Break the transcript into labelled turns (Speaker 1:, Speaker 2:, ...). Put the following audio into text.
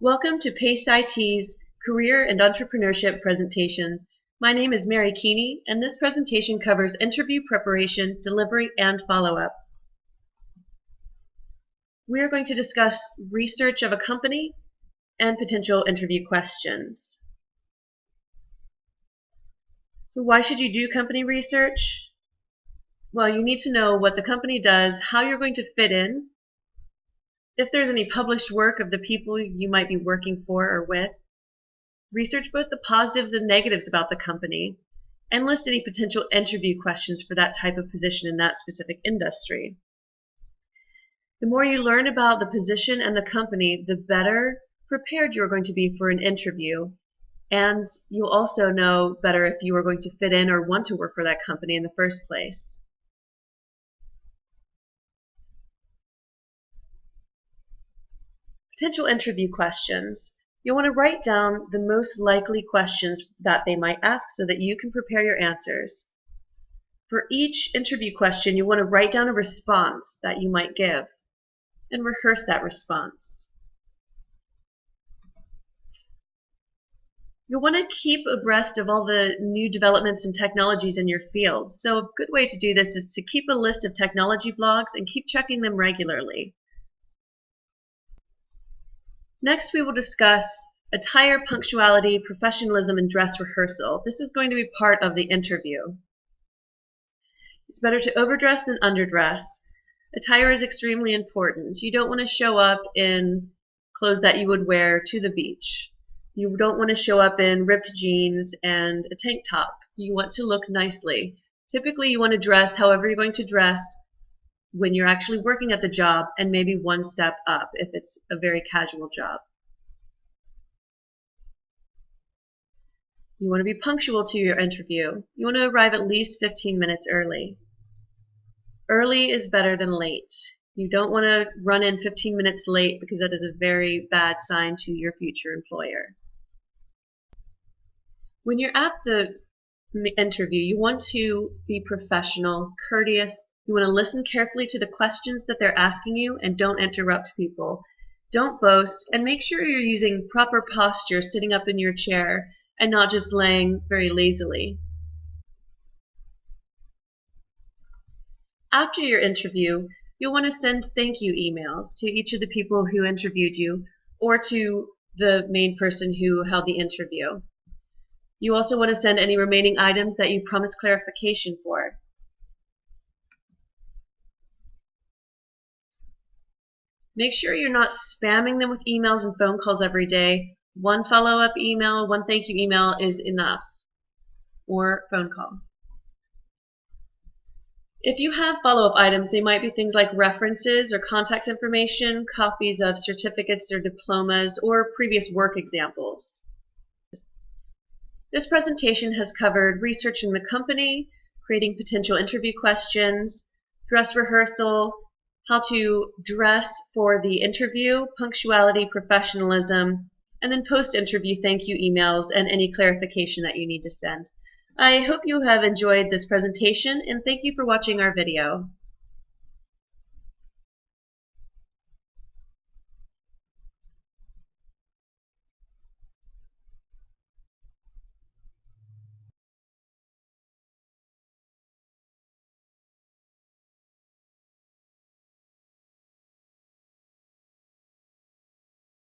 Speaker 1: Welcome to PACE IT's Career and Entrepreneurship presentations. My name is Mary Keeney, and this presentation covers interview preparation, delivery, and follow-up. We are going to discuss research of a company and potential interview questions. So why should you do company research? Well, you need to know what the company does, how you're going to fit in, if there's any published work of the people you might be working for or with, research both the positives and negatives about the company, and list any potential interview questions for that type of position in that specific industry. The more you learn about the position and the company, the better prepared you're going to be for an interview. And you'll also know better if you are going to fit in or want to work for that company in the first place. Potential interview questions. You'll want to write down the most likely questions that they might ask so that you can prepare your answers. For each interview question, you want to write down a response that you might give and rehearse that response. You'll want to keep abreast of all the new developments and technologies in your field. So a good way to do this is to keep a list of technology blogs and keep checking them regularly. Next, we will discuss attire, punctuality, professionalism, and dress rehearsal. This is going to be part of the interview. It's better to overdress than underdress. Attire is extremely important. You don't want to show up in clothes that you would wear to the beach. You don't want to show up in ripped jeans and a tank top. You want to look nicely. Typically, you want to dress however you're going to dress when you're actually working at the job and maybe one step up if it's a very casual job. You want to be punctual to your interview. You want to arrive at least 15 minutes early. Early is better than late. You don't want to run in 15 minutes late because that is a very bad sign to your future employer. When you're at the interview, you want to be professional, courteous, you want to listen carefully to the questions that they're asking you and don't interrupt people. Don't boast and make sure you're using proper posture sitting up in your chair and not just laying very lazily. After your interview, you'll want to send thank you emails to each of the people who interviewed you or to the main person who held the interview. You also want to send any remaining items that you promised clarification for. Make sure you're not spamming them with emails and phone calls every day. One follow-up email, one thank you email is enough. Or phone call. If you have follow-up items, they might be things like references or contact information, copies of certificates or diplomas, or previous work examples. This presentation has covered researching the company, creating potential interview questions, dress rehearsal, how to dress for the interview, punctuality, professionalism, and then post-interview thank you emails and any clarification that you need to send. I hope you have enjoyed this presentation and thank you for watching our video.